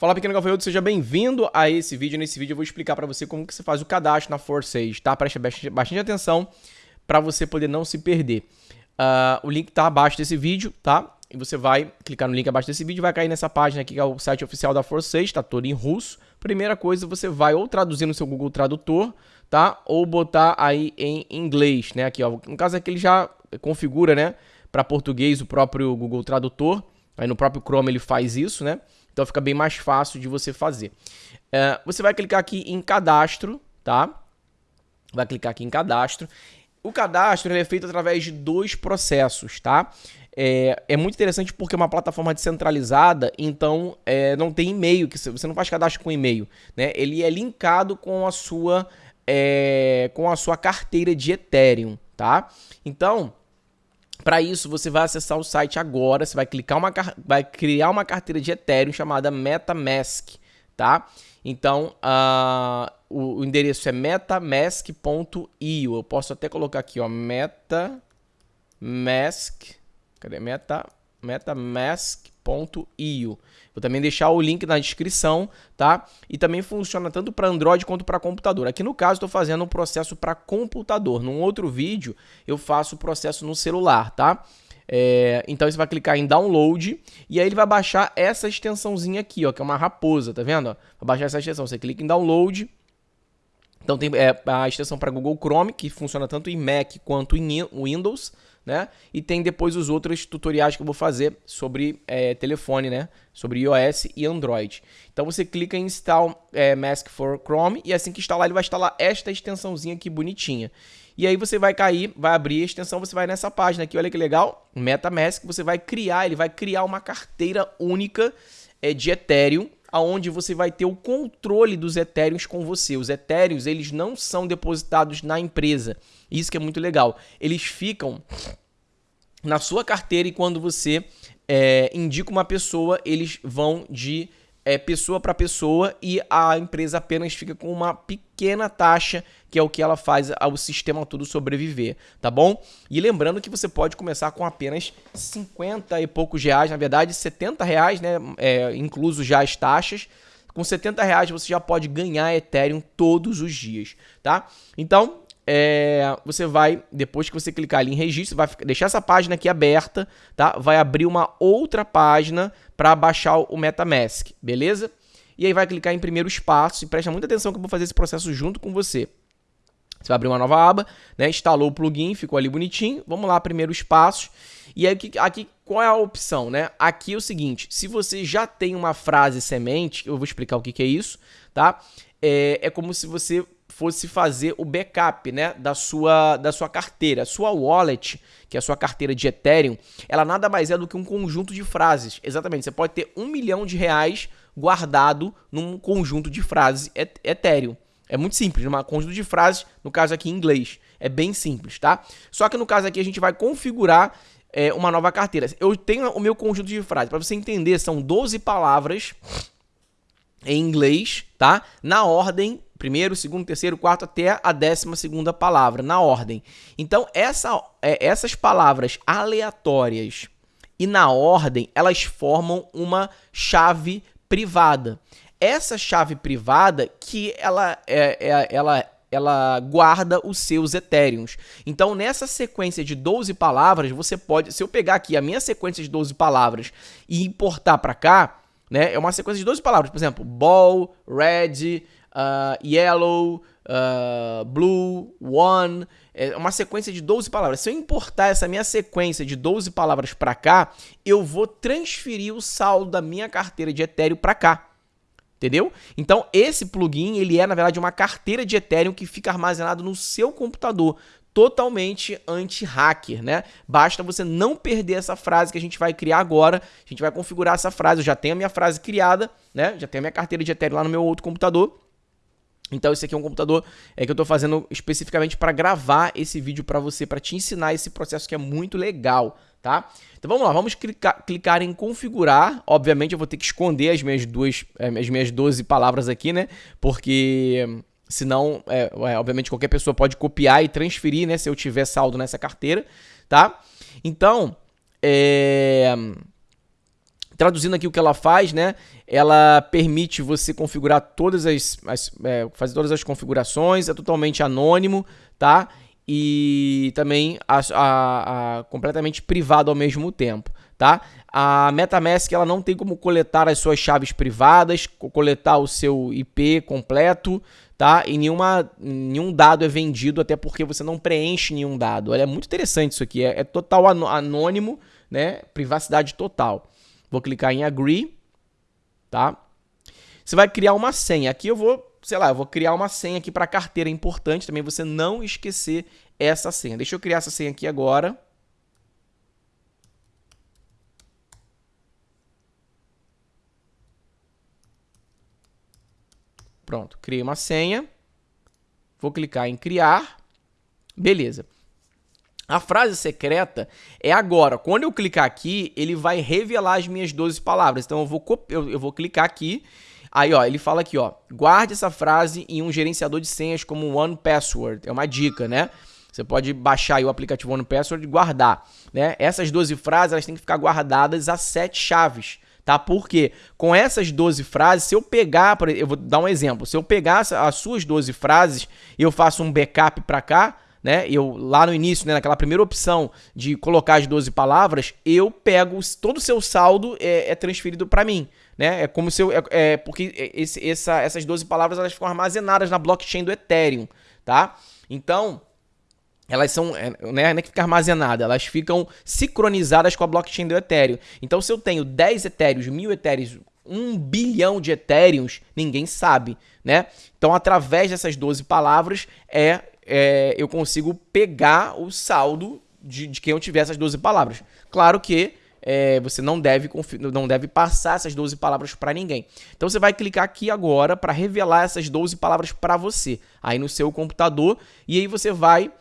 Fala pequeno gafanhoto, seja bem-vindo a esse vídeo. Nesse vídeo eu vou explicar para você como que você faz o cadastro na Force tá? Preste bastante atenção para você poder não se perder. Uh, o link tá abaixo desse vídeo, tá? E você vai clicar no link abaixo desse vídeo, vai cair nessa página aqui que é o site oficial da Force tá todo em russo. Primeira coisa, você vai ou traduzir no seu Google Tradutor, tá? Ou botar aí em inglês, né? Aqui, ó. No caso aqui ele já configura, né? Para português o próprio Google Tradutor. Aí no próprio Chrome ele faz isso, né? Então fica bem mais fácil de você fazer. É, você vai clicar aqui em cadastro, tá? Vai clicar aqui em cadastro. O cadastro é feito através de dois processos, tá? É, é, muito interessante porque é uma plataforma descentralizada, então é, não tem e-mail, que você não faz cadastro com e-mail, né? Ele é linkado com a sua é, com a sua carteira de Ethereum, tá? Então, para isso, você vai acessar o site agora, você vai clicar uma vai criar uma carteira de Ethereum chamada MetaMask, tá? Então, uh, o, o, endereço é metamask.io. Eu posso até colocar aqui, ó, metamask, cadê? Meta, metamask.io. Vou também deixar o link na descrição, tá? E também funciona tanto para Android quanto para computador. Aqui no caso estou fazendo um processo para computador. Num outro vídeo eu faço o processo no celular, tá? É, então você vai clicar em download e aí ele vai baixar essa extensãozinha aqui, ó, que é uma raposa, tá vendo? Vai baixar essa extensão. Você clica em download. Então tem é, a extensão para Google Chrome, que funciona tanto em Mac quanto em Windows né? E tem depois os outros tutoriais que eu vou fazer sobre é, telefone, né? Sobre iOS e Android. Então você clica em Install é, Mask for Chrome e assim que instalar ele vai instalar esta extensãozinha aqui bonitinha. E aí você vai cair, vai abrir a extensão, você vai nessa página aqui, olha que legal, MetaMask, você vai criar, ele vai criar uma carteira única é, de Ethereum, aonde você vai ter o controle dos Ethereums com você. Os Ethereums, eles não são depositados na empresa. Isso que é muito legal. Eles ficam na sua carteira e quando você é, indica uma pessoa, eles vão de é, pessoa para pessoa e a empresa apenas fica com uma pequena taxa, que é o que ela faz ao sistema todo sobreviver, tá bom? E lembrando que você pode começar com apenas 50 e poucos reais, na verdade 70 reais, né, é, incluso já as taxas, com 70 reais você já pode ganhar Ethereum todos os dias, tá? Então, é, você vai, depois que você clicar ali em registro, vai deixar essa página aqui aberta, tá? Vai abrir uma outra página para baixar o MetaMask, beleza? E aí vai clicar em primeiro espaço e presta muita atenção que eu vou fazer esse processo junto com você. Você vai abrir uma nova aba, né? Instalou o plugin, ficou ali bonitinho. Vamos lá, primeiro espaço. E aí aqui qual é a opção, né? Aqui é o seguinte, se você já tem uma frase semente, eu vou explicar o que, que é isso, tá? É, é como se você fosse fazer o backup né, da, sua, da sua carteira. Sua wallet, que é a sua carteira de Ethereum, ela nada mais é do que um conjunto de frases. Exatamente, você pode ter um milhão de reais guardado num conjunto de frases Ethereum. É muito simples, um conjunto de frases, no caso aqui em inglês. É bem simples, tá? Só que no caso aqui a gente vai configurar é, uma nova carteira. Eu tenho o meu conjunto de frases. Para você entender, são 12 palavras em inglês, tá? Na ordem primeiro, segundo, terceiro, quarto até a décima segunda palavra, na ordem. Então, essa, é, essas palavras aleatórias e na ordem, elas formam uma chave privada. Essa chave privada que ela, é, é, ela, ela guarda os seus etéreos. Então, nessa sequência de 12 palavras, você pode, se eu pegar aqui a minha sequência de 12 palavras e importar para cá, né, é uma sequência de 12 palavras, por exemplo, ball, red, uh, yellow, uh, blue, one. É uma sequência de 12 palavras. Se eu importar essa minha sequência de 12 palavras para cá, eu vou transferir o saldo da minha carteira de Ethereum para cá. Entendeu? Então, esse plugin, ele é, na verdade, uma carteira de Ethereum que fica armazenado no seu computador totalmente anti-hacker, né? Basta você não perder essa frase que a gente vai criar agora. A gente vai configurar essa frase. Eu já tenho a minha frase criada, né? Já tenho a minha carteira de Ethereum lá no meu outro computador. Então esse aqui é um computador é, que eu estou fazendo especificamente para gravar esse vídeo para você, para te ensinar esse processo que é muito legal, tá? Então vamos lá, vamos clicar, clicar em configurar. Obviamente eu vou ter que esconder as minhas duas, é, as minhas 12 palavras aqui, né? Porque senão, é, é, obviamente qualquer pessoa pode copiar e transferir, né? Se eu tiver saldo nessa carteira, tá? Então, é Traduzindo aqui o que ela faz, né? Ela permite você configurar todas as, as é, fazer todas as configurações, é totalmente anônimo, tá? E também a, a, a, completamente privado ao mesmo tempo, tá? A MetaMask ela não tem como coletar as suas chaves privadas, coletar o seu IP completo, tá? E nenhuma, nenhum dado é vendido, até porque você não preenche nenhum dado. Olha, é muito interessante isso aqui, é, é total anônimo, né? Privacidade total. Vou clicar em Agree, tá? Você vai criar uma senha. Aqui eu vou, sei lá, eu vou criar uma senha aqui para carteira. É importante também você não esquecer essa senha. Deixa eu criar essa senha aqui agora. Pronto, criei uma senha. Vou clicar em criar. Beleza. A frase secreta é agora. Quando eu clicar aqui, ele vai revelar as minhas 12 palavras. Então eu vou, eu, eu vou clicar aqui. Aí, ó, ele fala aqui, ó, guarde essa frase em um gerenciador de senhas como One Password. É uma dica, né? Você pode baixar o aplicativo One Password e guardar, né? Essas 12 frases, elas têm que ficar guardadas a sete chaves, tá? Porque com essas 12 frases, se eu pegar, eu vou dar um exemplo, se eu pegar as suas 12 frases e eu faço um backup para cá, né? Eu lá no início, né, naquela primeira opção de colocar as 12 palavras, eu pego todo o seu saldo é, é transferido para mim, né? É como se eu é, é porque esse, essa, essas 12 palavras elas ficam armazenadas na blockchain do Ethereum, tá? Então, elas são, é, né, não é que fica armazenada, elas ficam sincronizadas com a blockchain do Ethereum. Então, se eu tenho 10 Ethereums, 1000 Ethereums, 1 bilhão de Ethereums, ninguém sabe, né? Então, através dessas 12 palavras, é é, eu consigo pegar o saldo de, de, quem eu tiver essas 12 palavras. Claro que é, você não deve, não deve passar essas 12 palavras para ninguém. Então você vai clicar aqui agora para revelar essas 12 palavras para você, aí no seu computador, e aí você vai.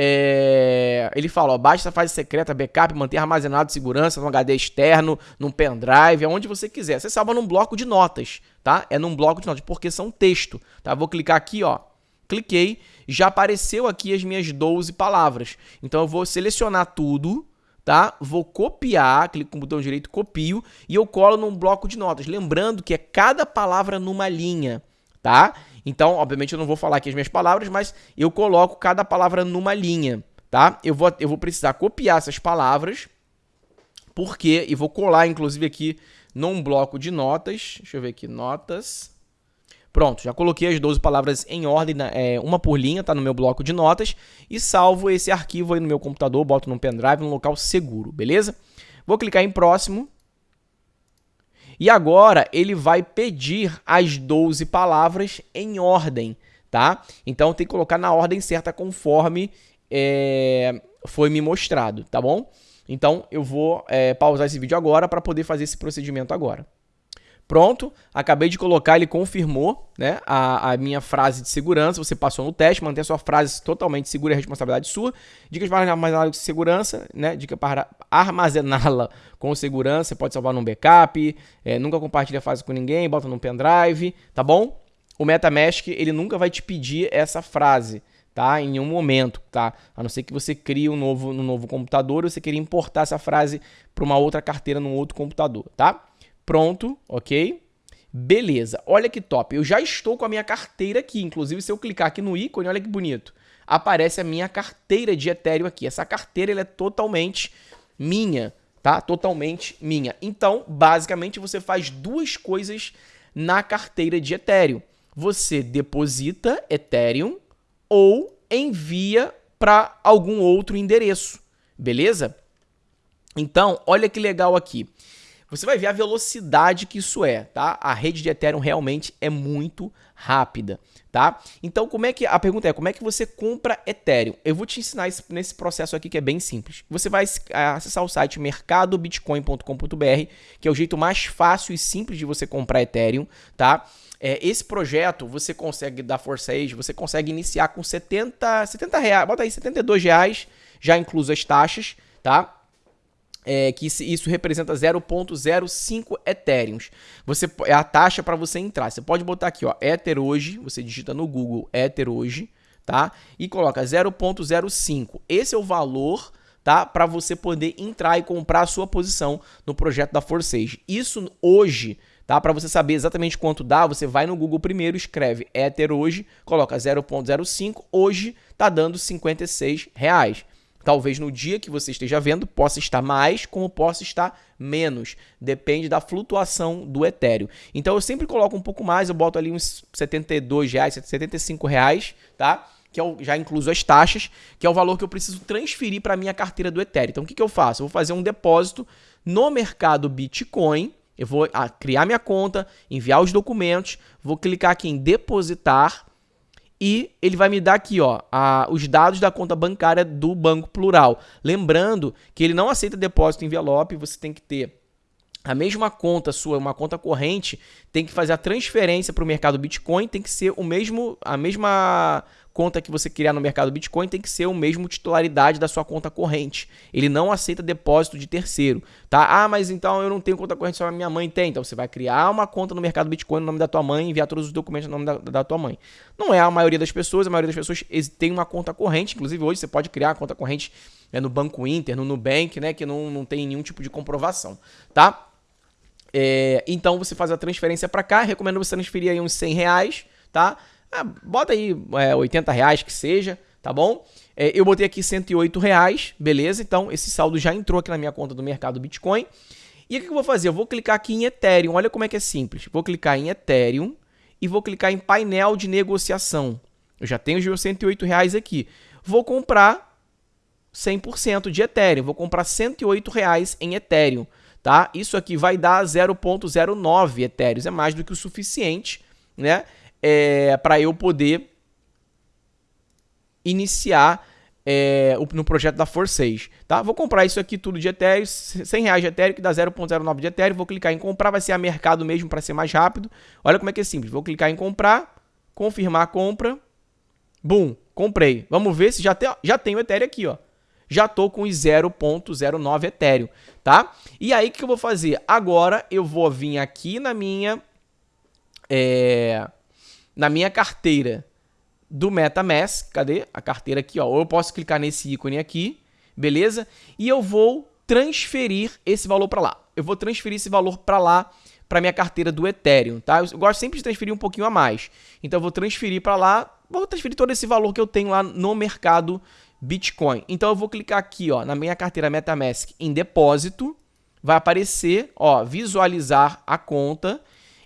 É, ele fala, ó, essa fase secreta, backup, manter armazenado segurança no HD externo, num pendrive, aonde você quiser. Você salva num bloco de notas, tá? É num bloco de notas, porque são texto, tá? Vou clicar aqui, ó, cliquei, já apareceu aqui as minhas 12 palavras. Então eu vou selecionar tudo, tá? Vou copiar, clico com o botão direito, copio e eu colo num bloco de notas. Lembrando que é cada palavra numa linha, tá? Então, obviamente eu não vou falar aqui as minhas palavras, mas eu coloco cada palavra numa linha, tá? Eu vou, eu vou precisar copiar essas palavras, porque, e vou colar inclusive aqui num bloco de notas, deixa eu ver aqui, notas, Pronto, já coloquei as 12 palavras em ordem, é, uma por linha, tá no meu bloco de notas, e salvo esse arquivo aí no meu computador, boto no pendrive, num local seguro, beleza? Vou clicar em próximo. E agora ele vai pedir as 12 palavras em ordem, tá? Então tem que colocar na ordem certa conforme é, foi me mostrado, tá bom? Então eu vou é, pausar esse vídeo agora para poder fazer esse procedimento agora. Pronto, acabei de colocar, ele confirmou né, a, a minha frase de segurança. Você passou no teste, mantém a sua frase totalmente segura e responsabilidade sua. Dicas para armazená-la com segurança, né? Dica para armazená-la com segurança. Você pode salvar num backup, é, nunca compartilha a frase com ninguém, bota num pendrive, tá bom? O MetaMask, ele nunca vai te pedir essa frase, tá? Em nenhum momento, tá? A não ser que você crie um novo, um novo computador ou você queria importar essa frase para uma outra carteira num outro computador, tá? Pronto, ok? Beleza, olha que top. Eu já estou com a minha carteira aqui. Inclusive, se eu clicar aqui no ícone, olha que bonito. Aparece a minha carteira de Ethereum aqui. Essa carteira ela é totalmente minha, tá? Totalmente minha. Então, basicamente, você faz duas coisas na carteira de Ethereum. Você deposita Ethereum ou envia para algum outro endereço, beleza? Então, olha que legal aqui você vai ver a velocidade que isso é, tá? A rede de Ethereum realmente é muito rápida, tá? Então, como é que a pergunta é, como é que você compra Ethereum? Eu vou te ensinar isso nesse processo aqui que é bem simples. Você vai acessar o site mercadobitcoin.com.br, que é o jeito mais fácil e simples de você comprar Ethereum, tá? É, esse projeto você consegue dar Força Age, você consegue iniciar com 70, 70 reais, bota aí 72 reais, já incluso as taxas, tá? É, que isso representa 0.05 Ethereums. Você, é a taxa para você entrar. Você pode botar aqui, ó, Ether hoje, você digita no Google Ether hoje, tá? E coloca 0.05. Esse é o valor tá? Para você poder entrar e comprar a sua posição no projeto da Forsage. Isso hoje, tá? Para você saber exatamente quanto dá, você vai no Google primeiro, escreve Ether hoje, coloca 0.05, hoje tá dando 56 reais. Talvez no dia que você esteja vendo possa estar mais, como possa estar menos. Depende da flutuação do Ethereum. Então eu sempre coloco um pouco mais, eu boto ali uns 72 reais, 75 reais, tá? Que é o, já incluso as taxas, que é o valor que eu preciso transferir para minha carteira do Ethereum. Então o que, que eu faço? Eu vou fazer um depósito no mercado Bitcoin. Eu vou ah, criar minha conta, enviar os documentos, vou clicar aqui em depositar e ele vai me dar aqui ó, a, os dados da conta bancária do Banco Plural. Lembrando que ele não aceita depósito em envelope, você tem que ter a mesma conta sua, uma conta corrente, tem que fazer a transferência para o mercado Bitcoin, tem que ser o mesmo, a mesma conta que você criar no mercado Bitcoin tem que ser o mesmo titularidade da sua conta corrente. Ele não aceita depósito de terceiro, tá? Ah, mas então eu não tenho conta corrente, só a minha mãe tem. Então você vai criar uma conta no mercado Bitcoin no nome da tua mãe e enviar todos os documentos no nome da, da tua mãe. Não é a maioria das pessoas, a maioria das pessoas tem uma conta corrente. Inclusive hoje você pode criar uma conta corrente né, no Banco Inter, no Nubank, né, que não, não tem nenhum tipo de comprovação, tá? É, então você faz a transferência para cá, recomendo você transferir aí uns 100 reais, tá? Ah, bota aí é, 80 reais que seja, tá bom? É, eu botei aqui 108 reais, beleza? Então esse saldo já entrou aqui na minha conta do mercado Bitcoin. E o que eu vou fazer? Eu vou clicar aqui em Ethereum. Olha como é que é simples. Vou clicar em Ethereum e vou clicar em painel de negociação. Eu já tenho os meus 108 reais aqui. Vou comprar 100% de Ethereum. Vou comprar 108 reais em Ethereum. Tá? Isso aqui vai dar 0.09 Ethereum. É mais do que o suficiente, né? É, para eu poder iniciar é, no projeto da Force tá? Vou comprar isso aqui tudo de Ethereum, 100 reais de Ethereum, que dá 0.09 de Ethereum, vou clicar em comprar, vai ser a mercado mesmo para ser mais rápido. Olha como é que é simples, vou clicar em comprar, confirmar a compra, bum, comprei. Vamos ver se já, tem, já tenho Ethereum aqui, ó. Já tô com 0.09 Ethereum, tá? E aí, o que eu vou fazer? Agora, eu vou vir aqui na minha... É na minha carteira do MetaMask, cadê a carteira aqui, ó, ou eu posso clicar nesse ícone aqui, beleza? E eu vou transferir esse valor para lá. Eu vou transferir esse valor para lá, para minha carteira do Ethereum, tá? Eu gosto sempre de transferir um pouquinho a mais. Então eu vou transferir para lá, vou transferir todo esse valor que eu tenho lá no mercado Bitcoin. Então eu vou clicar aqui, ó, na minha carteira MetaMask em depósito, vai aparecer, ó, visualizar a conta.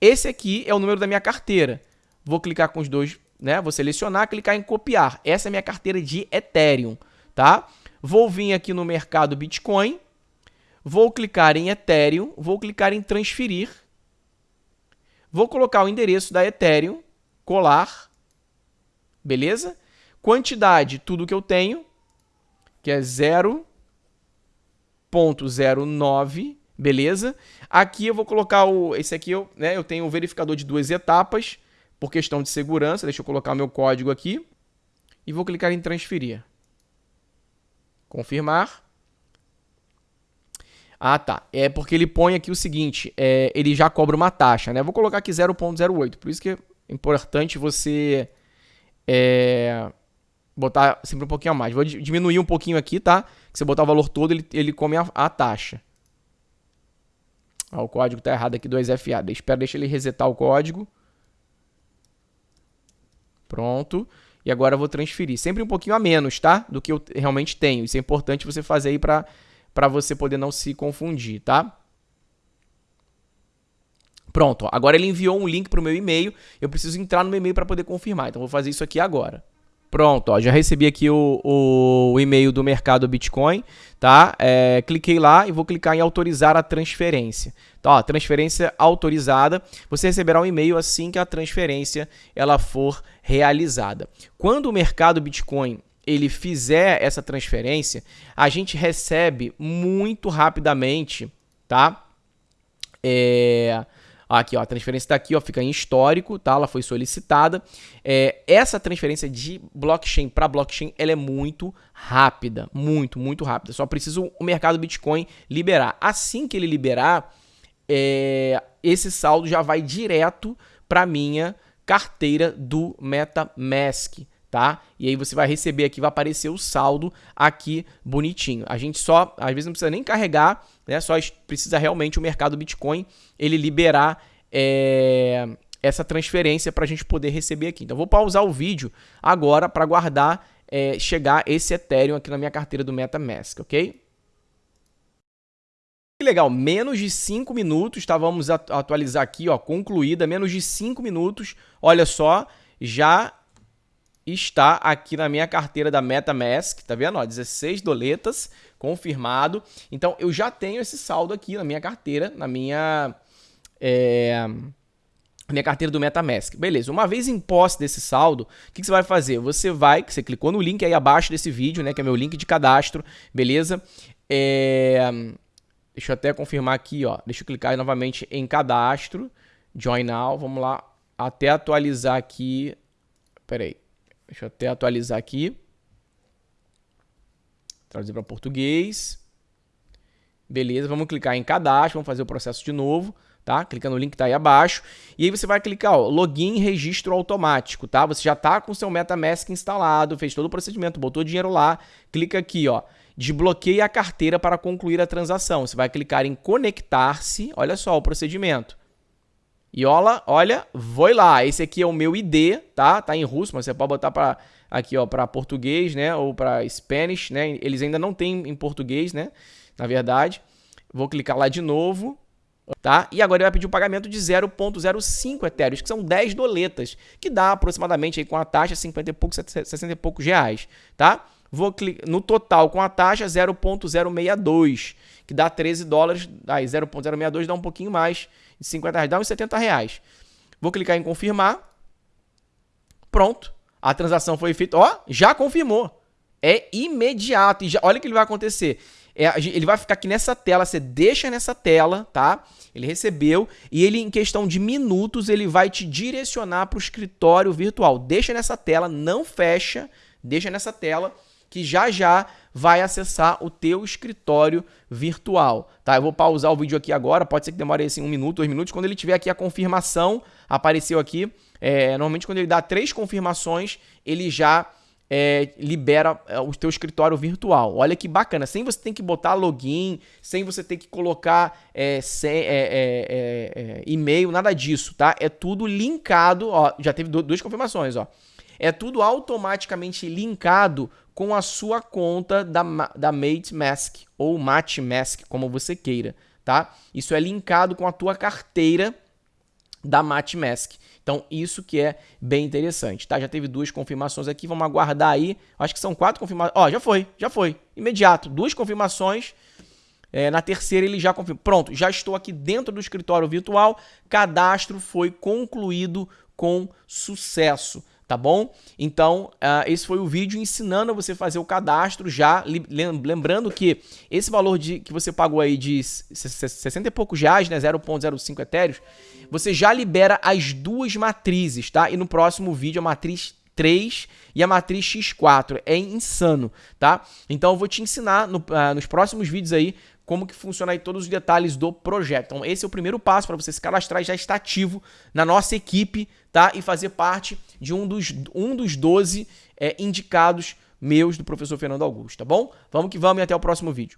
Esse aqui é o número da minha carteira. Vou clicar com os dois, né? Vou selecionar, clicar em copiar. Essa é minha carteira de Ethereum, tá? Vou vir aqui no mercado Bitcoin, vou clicar em Ethereum, vou clicar em transferir. Vou colocar o endereço da Ethereum, colar, beleza? Quantidade, tudo que eu tenho, que é 0.09, beleza? Aqui eu vou colocar o, esse aqui eu, né, eu tenho o verificador de duas etapas, por questão de segurança, deixa eu colocar meu código aqui e vou clicar em transferir. Confirmar. Ah, tá. É porque ele põe aqui o seguinte, é, ele já cobra uma taxa, né? Vou colocar aqui 0.08, por isso que é importante você é, botar sempre um pouquinho a mais. Vou diminuir um pouquinho aqui, tá? Se você botar o valor todo, ele, ele come a, a taxa. Ah, o código tá errado aqui do 2FA. Espera, deixa ele resetar o código. Pronto. E agora eu vou transferir. Sempre um pouquinho a menos, tá? Do que eu realmente tenho. Isso é importante você fazer aí para você poder não se confundir, tá? Pronto, ó. agora ele enviou um link para o meu e-mail. Eu preciso entrar no meu e-mail para poder confirmar. Então vou fazer isso aqui agora. Pronto, ó, já recebi aqui o, o, e-mail do mercado Bitcoin, tá? É, cliquei lá e vou clicar em autorizar a transferência. Tá, ó, transferência autorizada. Você receberá um e-mail assim que a transferência ela for realizada. Quando o mercado Bitcoin ele fizer essa transferência, a gente recebe muito rapidamente, tá? É, Aqui, ó, a transferência está aqui, ó, fica em histórico, tá? Ela foi solicitada. É, essa transferência de blockchain para blockchain, ela é muito rápida, muito, muito rápida. Só precisa o mercado Bitcoin liberar. Assim que ele liberar, é, esse saldo já vai direto para minha carteira do MetaMask, tá? E aí você vai receber aqui, vai aparecer o saldo aqui bonitinho. A gente só, às vezes não precisa nem carregar, né? Só precisa realmente o mercado Bitcoin ele liberar é, essa transferência para a gente poder receber aqui. Então vou pausar o vídeo agora para guardar é, chegar esse Ethereum aqui na minha carteira do MetaMask, ok? Que legal, menos de 5 minutos, tá? Vamos atualizar aqui, ó, concluída, menos de 5 minutos. Olha só, já está aqui na minha carteira da MetaMask, tá vendo? Ó, 16 doletas, confirmado. Então, eu já tenho esse saldo aqui na minha carteira, na minha... É, minha carteira do MetaMask. Beleza, uma vez em posse desse saldo, o que, que, você vai fazer? Você vai, você clicou no link aí abaixo desse vídeo, né, que é meu link de cadastro, beleza? É, Deixa eu até confirmar aqui, ó. Deixa eu clicar novamente em cadastro. Join now. Vamos lá. Até atualizar aqui. Pera aí. Deixa eu até atualizar aqui. Traduzir para português. Beleza, vamos clicar em cadastro, vamos fazer o processo de novo, tá? Clica no link que tá aí abaixo. E aí você vai clicar, ó, login registro automático, tá? Você já tá com seu MetaMask instalado, fez todo o procedimento, botou dinheiro lá. Clica aqui, ó, desbloqueie a carteira para concluir a transação. Você vai clicar em conectar-se, olha só o procedimento. E olha, olha, vou lá. Esse aqui é o meu ID, tá? Tá em russo, mas você pode botar para aqui, ó, para português, né, ou para Spanish, né? Eles ainda não têm em português, né? Na verdade. Vou clicar lá de novo, tá? E agora ele vai pedir um pagamento de 0.05 etéreos, que são 10 doletas, que dá aproximadamente aí com a taxa 50 e poucos, 60 e poucos reais, tá? Vou clicar no total com a taxa 0.062, que dá 13 dólares. Aí 0.062 dá um pouquinho mais 50 reais, dá uns 70 reais. Vou clicar em confirmar. Pronto. A transação foi feita. Ó, já confirmou. É imediato. E já, olha o que vai acontecer. É, ele vai ficar aqui nessa tela, você deixa nessa tela, tá? Ele recebeu e ele, em questão de minutos, ele vai te direcionar para o escritório virtual. Deixa nessa tela, não fecha, deixa nessa tela que já já vai acessar o teu escritório virtual, tá? Eu vou pausar o vídeo aqui agora, pode ser que demore assim um minuto, dois minutos, quando ele tiver aqui a confirmação, apareceu aqui, é, normalmente quando ele dá três confirmações, ele já é, libera é, o teu escritório virtual. Olha que bacana, sem você ter que botar login, sem você ter que colocar é, é, é, é, e-mail, nada disso, tá? É tudo linkado, ó, já teve duas confirmações, ó. É tudo automaticamente linkado com a sua conta da, da MateMask ou MateMask, como você queira, tá? Isso é linkado com a tua carteira da MateMask. Então, isso que é bem interessante, tá? Já teve duas confirmações aqui, vamos aguardar aí. Acho que são quatro confirmações. Ó, já foi, já foi. Imediato, duas confirmações. É, na terceira ele já confirmou. Pronto, já estou aqui dentro do escritório virtual. Cadastro foi concluído com sucesso tá bom? Então, uh, esse foi o vídeo ensinando você a fazer o cadastro já, lembrando que esse valor de, que você pagou aí de 60 e poucos reais, né, 0.05 etéreos, você já libera as duas matrizes, tá? E no próximo vídeo a matriz 3 e a matriz X4. É insano, tá? Então eu vou te ensinar no, uh, nos próximos vídeos aí como que funciona aí todos os detalhes do projeto. Então esse é o primeiro passo para você se cadastrar e já estar ativo na nossa equipe, tá? E fazer parte de um dos, um dos 12 é, indicados meus do professor Fernando Augusto, tá bom? Vamos que vamos e até o próximo vídeo.